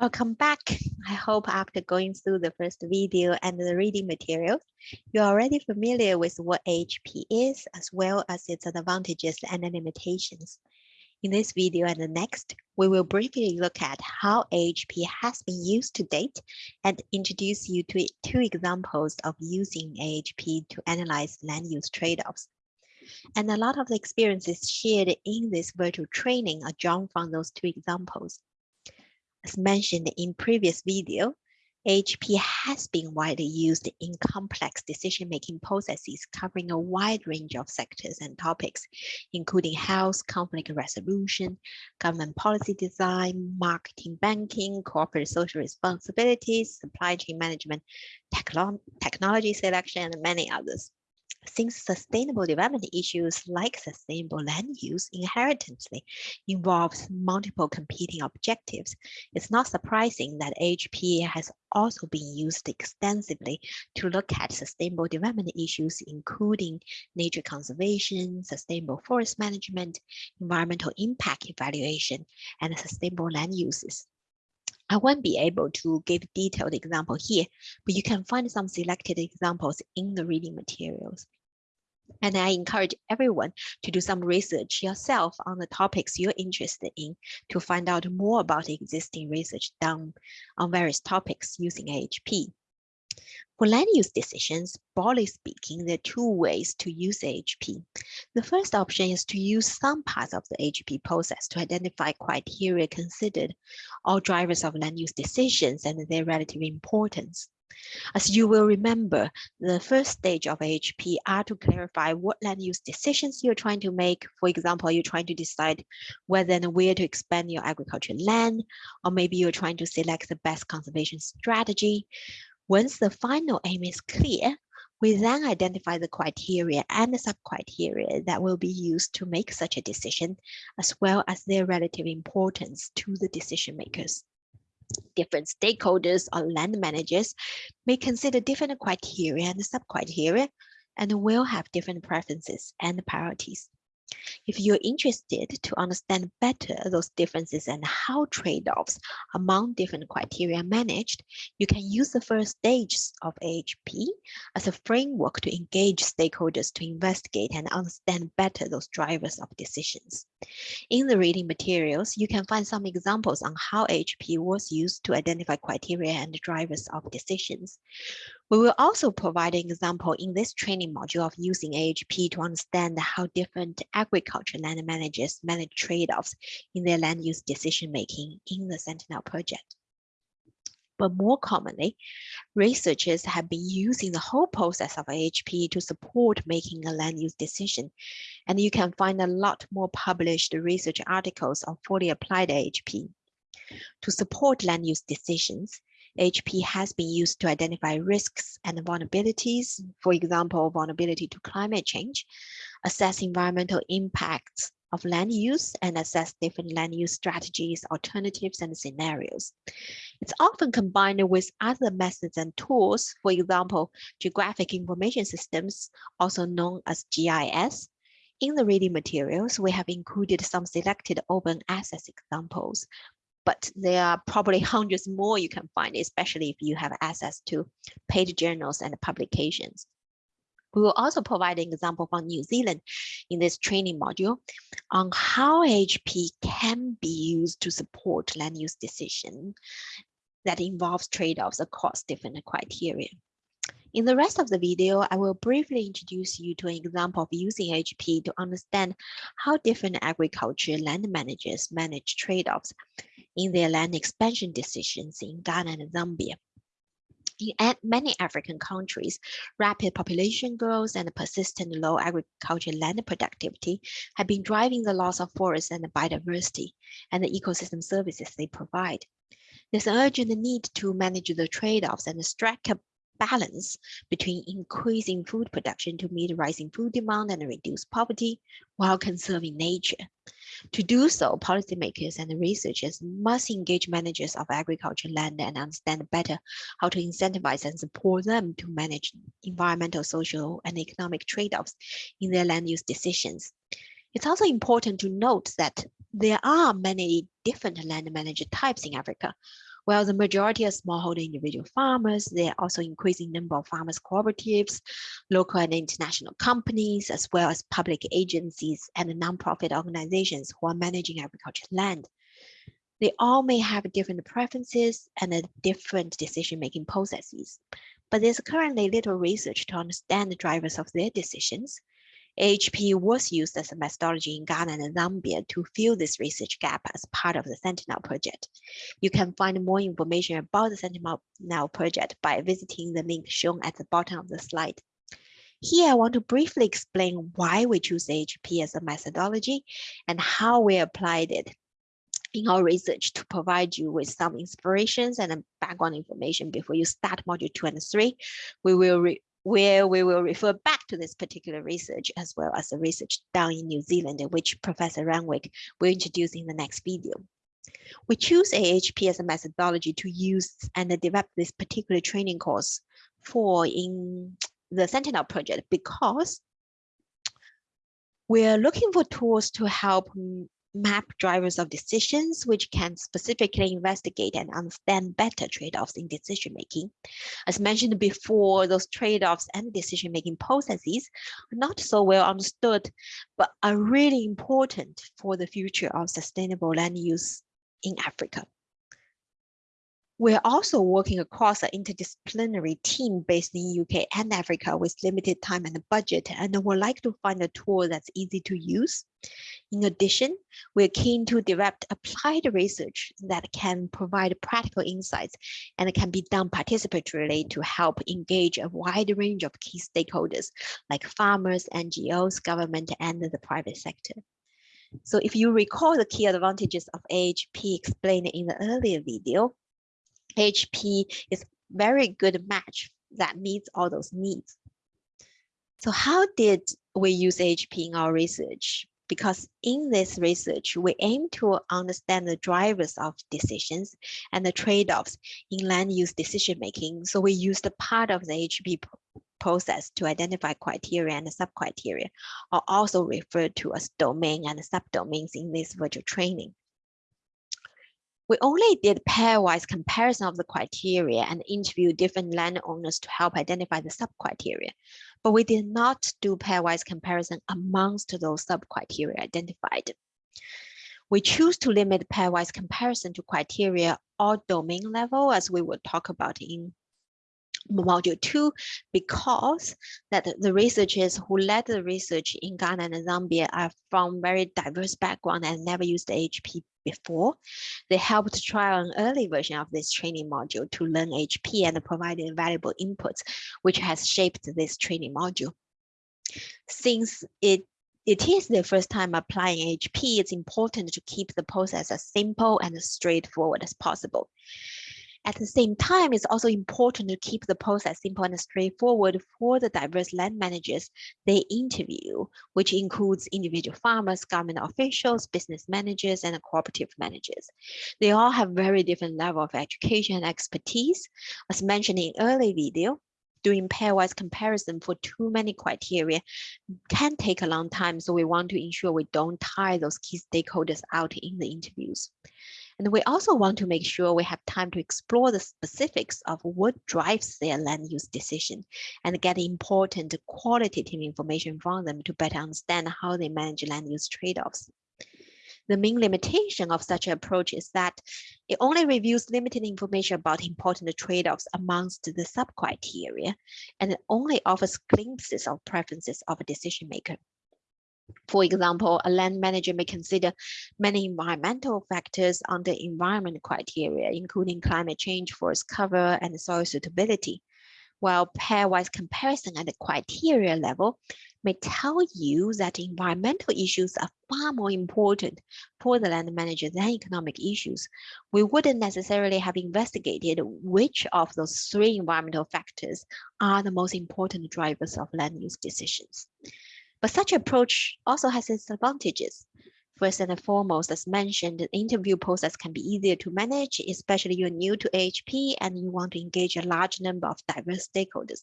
Welcome back. I hope after going through the first video and the reading materials, you're already familiar with what AHP is, as well as its advantages and limitations. In this video and the next, we will briefly look at how AHP has been used to date and introduce you to two examples of using AHP to analyze land use trade-offs. And a lot of the experiences shared in this virtual training are drawn from those two examples. As mentioned in previous video, AHP has been widely used in complex decision-making processes covering a wide range of sectors and topics, including health, conflict resolution, government policy design, marketing, banking, corporate social responsibilities, supply chain management, technology selection, and many others. Since sustainable development issues like sustainable land use inherently involves multiple competing objectives, it's not surprising that AHP has also been used extensively to look at sustainable development issues, including nature conservation, sustainable forest management, environmental impact evaluation, and sustainable land uses. I won't be able to give detailed example here, but you can find some selected examples in the reading materials. And I encourage everyone to do some research yourself on the topics you're interested in to find out more about existing research done on various topics using AHP. For land use decisions, broadly speaking, there are two ways to use AHP. The first option is to use some parts of the AHP process to identify criteria considered or drivers of land use decisions and their relative importance. As you will remember, the first stage of AHP are to clarify what land use decisions you're trying to make. For example, you're trying to decide whether and where to expand your agricultural land, or maybe you're trying to select the best conservation strategy. Once the final aim is clear, we then identify the criteria and the sub-criteria that will be used to make such a decision, as well as their relative importance to the decision makers different stakeholders or land managers may consider different criteria and sub-criteria and will have different preferences and priorities. If you're interested to understand better those differences and how trade-offs among different criteria are managed, you can use the first stage of AHP as a framework to engage stakeholders to investigate and understand better those drivers of decisions. In the reading materials, you can find some examples on how AHP was used to identify criteria and drivers of decisions. We will also provide an example in this training module of using AHP to understand how different agriculture land managers manage trade-offs in their land use decision-making in the Sentinel project. But more commonly, researchers have been using the whole process of AHP to support making a land use decision. And you can find a lot more published research articles on fully applied AHP. To support land use decisions, AHP has been used to identify risks and vulnerabilities, for example, vulnerability to climate change, assess environmental impacts of land use and assess different land use strategies, alternatives, and scenarios. It's often combined with other methods and tools, for example, geographic information systems, also known as GIS. In the reading materials, we have included some selected open access examples but there are probably hundreds more you can find, especially if you have access to paid journals and publications. We will also provide an example from New Zealand in this training module on how AHP can be used to support land use decision that involves trade-offs across different criteria. In the rest of the video, I will briefly introduce you to an example of using AHP to understand how different agriculture land managers manage trade-offs in their land expansion decisions in Ghana and Zambia. In many African countries, rapid population growth and persistent low agricultural land productivity have been driving the loss of forests and the biodiversity and the ecosystem services they provide. There's an urgent need to manage the trade-offs and strike a balance between increasing food production to meet rising food demand and reduce poverty while conserving nature. To do so, policymakers and researchers must engage managers of agriculture land and understand better how to incentivize and support them to manage environmental, social, and economic trade-offs in their land use decisions. It's also important to note that there are many different land manager types in Africa, While the majority of smallholder individual farmers, there are also increasing number of farmers cooperatives, local and international companies, as well as public agencies and nonprofit organizations who are managing agricultural land. They all may have different preferences and different decision-making processes, but there's currently little research to understand the drivers of their decisions, AHP was used as a methodology in Ghana and Zambia to fill this research gap as part of the Sentinel project. You can find more information about the Sentinel project by visiting the link shown at the bottom of the slide. Here, I want to briefly explain why we choose AHP as a methodology and how we applied it in our research to provide you with some inspirations and background information before you start module two and three. We will where we will refer back to this particular research as well as the research done in New Zealand, which Professor Renwick will introduce in the next video. We choose AHP as a methodology to use and develop this particular training course for in the Sentinel project because we're looking for tools to help map drivers of decisions, which can specifically investigate and understand better trade-offs in decision-making. As mentioned before, those trade-offs and decision-making processes are not so well understood, but are really important for the future of sustainable land use in Africa. We're also working across an interdisciplinary team based in UK and Africa with limited time and budget, and would like to find a tool that's easy to use. In addition, we're keen to develop applied research that can provide practical insights and can be done participatorily to help engage a wide range of key stakeholders like farmers, NGOs, government, and the private sector. So if you recall the key advantages of AHP explained in the earlier video, AHP is very good match that meets all those needs. So how did we use AHP in our research? Because in this research, we aim to understand the drivers of decisions and the trade-offs in land use decision-making. So we used a part of the AHP process to identify criteria and sub-criteria, are also referred to as domain and subdomains in this virtual training. We only did pairwise comparison of the criteria and interviewed different landowners to help identify the sub-criteria, but we did not do pairwise comparison amongst those sub-criteria identified. We choose to limit pairwise comparison to criteria or domain level, as we will talk about in module two because that the researchers who led the research in Ghana and Zambia are from very diverse background and never used the AHP before. They helped trial an early version of this training module to learn AHP and provided valuable inputs, which has shaped this training module. Since it it is the first time applying AHP, it's important to keep the process as simple and straightforward as possible. At the same time, it's also important to keep the process simple and straightforward for the diverse land managers they interview, which includes individual farmers, government officials, business managers, and cooperative managers. They all have very different level of education and expertise. As mentioned in early video, doing pairwise comparison for too many criteria can take a long time. So we want to ensure we don't tie those key stakeholders out in the interviews. And we also want to make sure we have time to explore the specifics of what drives their land use decision and get important qualitative information from them to better understand how they manage land use trade-offs. The main limitation of such an approach is that it only reveals limited information about important trade-offs amongst the sub-criteria, and it only offers glimpses of preferences of a decision maker. For example, a land manager may consider many environmental factors under environment criteria, including climate change, forest cover, and soil suitability, while pairwise comparison at the criteria level may tell you that environmental issues are far more important for the land manager than economic issues. We wouldn't necessarily have investigated which of those three environmental factors are the most important drivers of land use decisions. But such approach also has its advantages. First and foremost, as mentioned, the interview process can be easier to manage, especially you're new to AHP and you want to engage a large number of diverse stakeholders,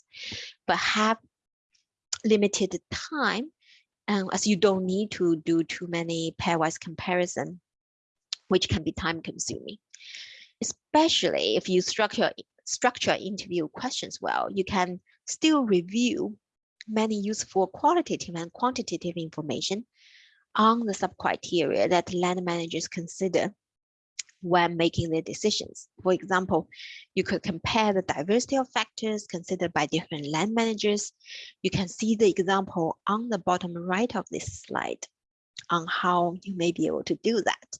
but have limited time um, as you don't need to do too many pairwise comparison, which can be time consuming. Especially if you structure structure interview questions well, you can still review many useful qualitative and quantitative information on the sub-criteria that land managers consider when making their decisions. For example, you could compare the diversity of factors considered by different land managers. You can see the example on the bottom right of this slide on how you may be able to do that.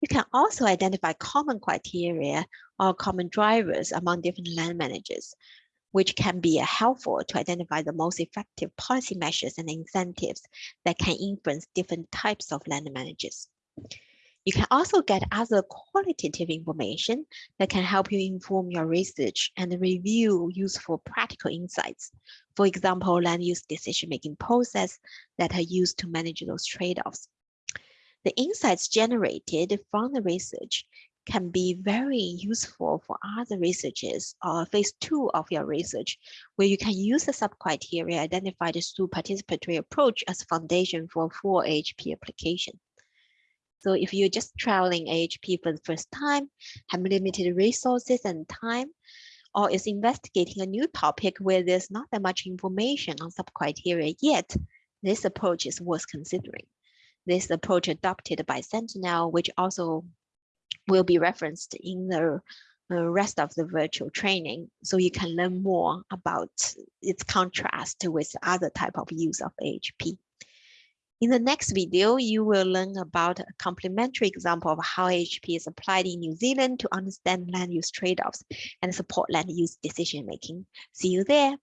You can also identify common criteria or common drivers among different land managers, which can be helpful to identify the most effective policy measures and incentives that can influence different types of land managers. You can also get other qualitative information that can help you inform your research and review useful practical insights. For example, land use decision-making process that are used to manage those trade-offs. The insights generated from the research can be very useful for other researchers or phase two of your research, where you can use the sub-criteria identified through participatory approach as foundation for full AHP application. So if you're just traveling AHP for the first time, have limited resources and time, or is investigating a new topic where there's not that much information on sub-criteria yet, this approach is worth considering. This approach adopted by Sentinel, which also will be referenced in the rest of the virtual training, so you can learn more about its contrast with other type of use of AHP. In the next video, you will learn about a complementary example of how AHP is applied in New Zealand to understand land use trade-offs and support land use decision-making. See you there.